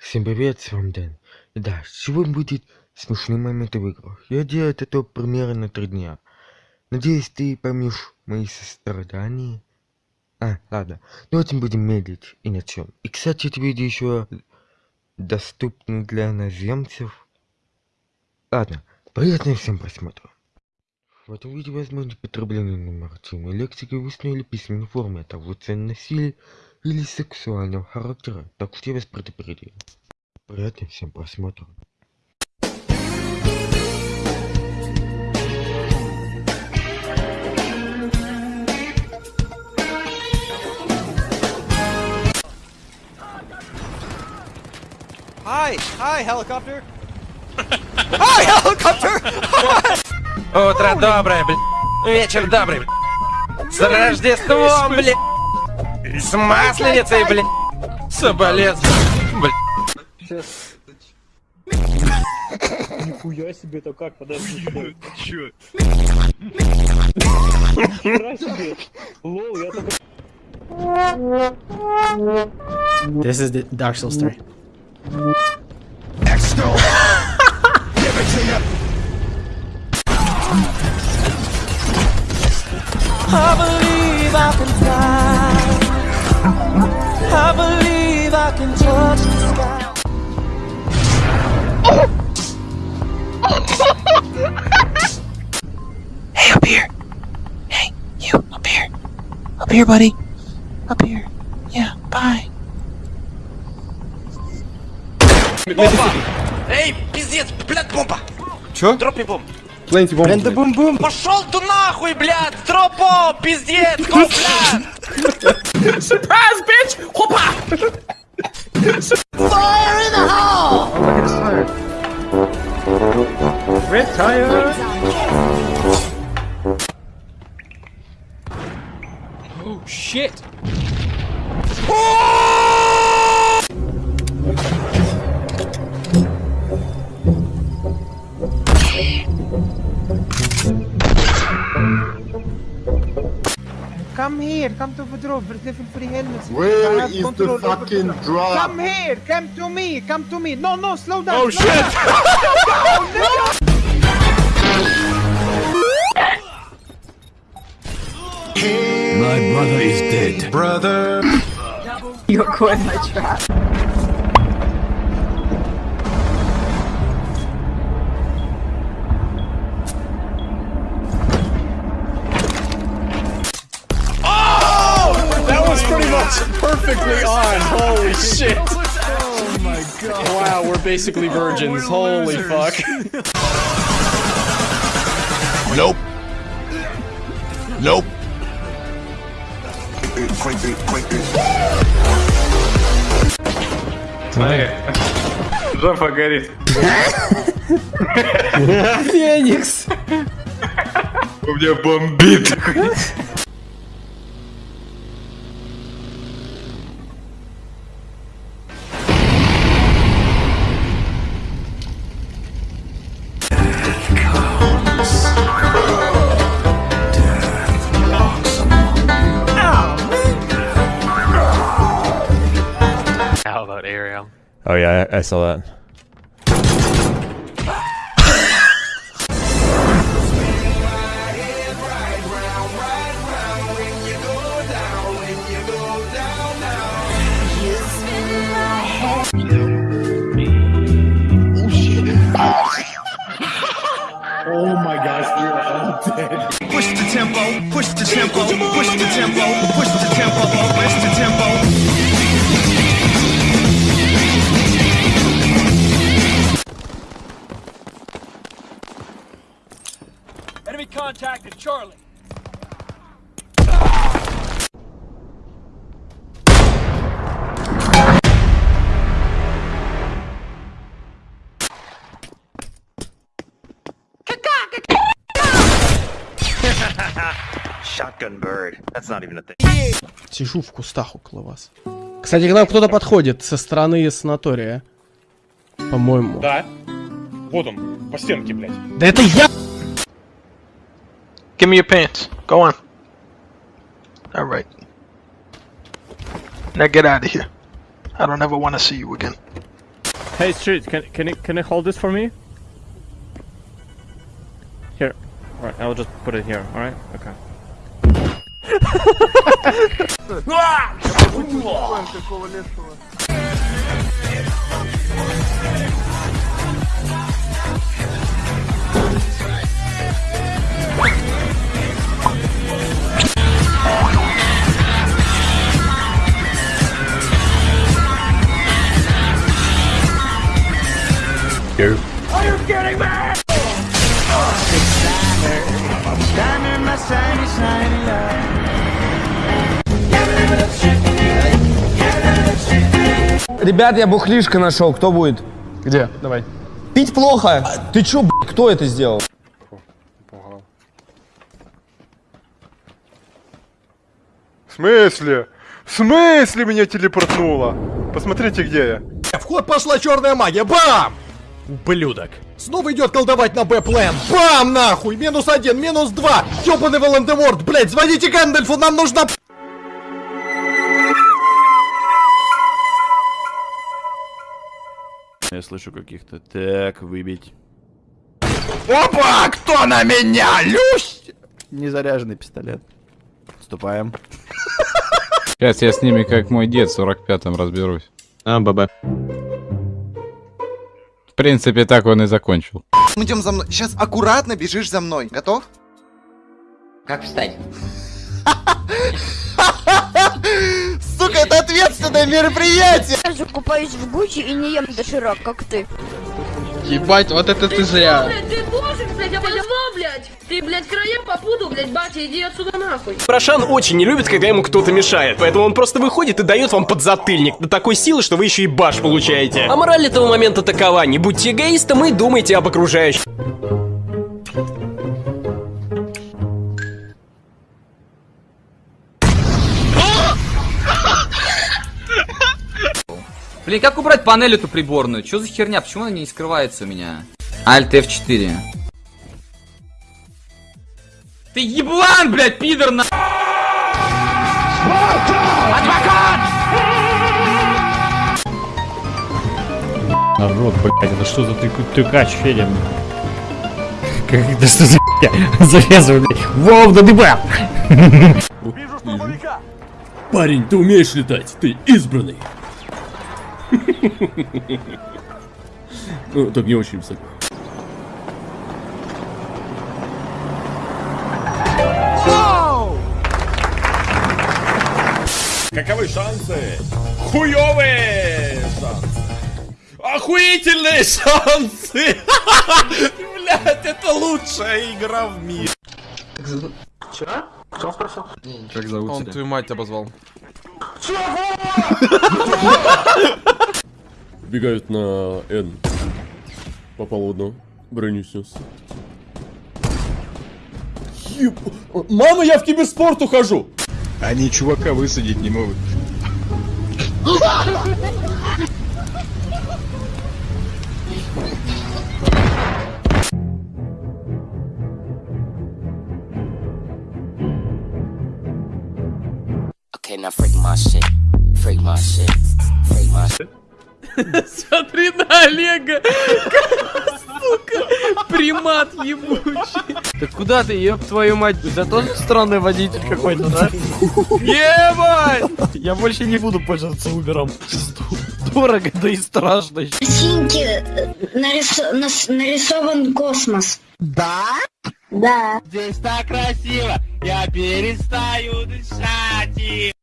Всем привет, с вами Дэн. Да, сегодня будет смешные моменты в играх. Я делаю это примерно три дня. Надеюсь, ты поймешь мои сострадания. А, ладно. Давайте будем медлить и начнем. И, кстати, это видео еще доступно для иноземцев. Ладно, приятного всем просмотра. В этом видео возможно потребление нормативной лексики в устной или письменной форме, а также цен насилия или сексуального характера, так что я вас предупредил. Приятного всем просмотра. Hi, hi, helicopter. hi, helicopter. Утро доброе, блядь. Вечер добрый, блядь. С Рождеством, блядь. С Масленицей, блядь. Соболезную, блядь. Нихуя себе, это как? Подожди. подожди. Чё? Нихера себе. Лол, я только... This is the Dark Souls 3. Believe I can touch the sky. hey, up here. Hey, you, up here. Up here, buddy. Up here. Yeah, bye. Эй, пиздец, блядь, бомба. Чё? Дропни бомб. Пленти бомб. Блядь, да бум-бум. Пошел ты нахуй, блядь, тропо, пиздец, го, блядь. Fire in the hole! Oh, my at his fire. Red! Oh shit! Come here, come to the drop, there's level 3 helmets. Where I have is control the fucking them. drop? Come here, come to me, come to me. No, no, slow down. Oh slow shit! down. My brother is dead. Brother. You're caught in my trap. was pretty much perfectly on. Holy shit. Oh my god. Wow, we're basically virgins. Holy fuck. Nope. Nope. Жопа горит. Феникс! У меня бомбит. Oh yeah, I, I saw that. Oh my gosh, we are all dead. Push the tempo, push the tempo, push the tempo, push the tempo, push the tempo. Enemy contacted, Charlie. Shotgun bird. That's not even a thing. Сижу в кустах около вас. Кстати, к нам кто-то подходит со стороны санатория. По-моему. Да. Вот он, по стенке, блядь. Да это я! Give me your pants. Go on. All right. Now get out of here. I don't ever want to see you again. Hey, street, can can you can you hold this for me? Here. Alright, I'll just put it here. Alright. Okay. Ребят, я бухлишко нашел, кто будет? Где? Давай. Пить плохо. Ты чё, б***ь, кто это сделал? В смысле? В смысле меня телепортнуло? Посмотрите, где я. В ход пошла черная магия. Бам! Ублюдок. Снова идет колдовать на Б-план. Бам, нахуй! Минус один, минус два. Ёбаный Волан-де-Морт, блядь, звоните Гэндальфу, нам нужна... Я слышу каких-то. Так, выбить. Опа! Кто на меня? Люсь! Незаряженный пистолет. Вступаем. Сейчас я с ними, как мой дед, в 45-м разберусь. А, ББ. В принципе, так он и закончил. Идем за мной. Сейчас аккуратно бежишь за мной. Готов? Как встать? Сука, это ответственное мероприятие! Я же купаюсь в Гуччи и не ем доширак, как ты. Ебать, вот это ты зря. Блядь, ты божик, блядь, я позва, блядь! Ты, блядь, края попутал, блядь, батя, иди отсюда нахуй! Прошан очень не любит, когда ему кто-то мешает, поэтому он просто выходит и дает вам подзатыльник до такой силы, что вы еще и баш получаете. А мораль этого момента такова, не будьте эгоистом и думайте об окружающих. Блин, как убрать панель эту приборную? Что за херня? Почему она не скрывается у меня? Alt F4. Ты еблан, блядь, пидор на... Народ, блядь, это что за трюкач, Федя? Как это что за? Завязывай, блядь. Воу, да дыба! Парень, ты умеешь летать, ты избранный. Ну, так не очень высоко. Каковы шансы? Хуёвые шансы! Охуительные шансы! Блять, это лучшая игра в мире! Че? Что он спросил? Как зовут Он твою мать обозвал. Бегают на Н. Попал в одно. Броню снес. Еб... Мама, я в киберспорт ухожу! Они чувака высадить не могут. Okay, now freak my shit. Freak my shit. Freak my shit. Смотри на Олега! Сука! Примат ебучий! Так куда ты, ёб твою мать? Тебя тоже странный водитель какой-то, да? Ебать! Я больше не буду пользоваться Убером. Дорого, да и страшно. Синьки нарисован космос. Да? Да. Здесь так красиво, я перестаю дышать.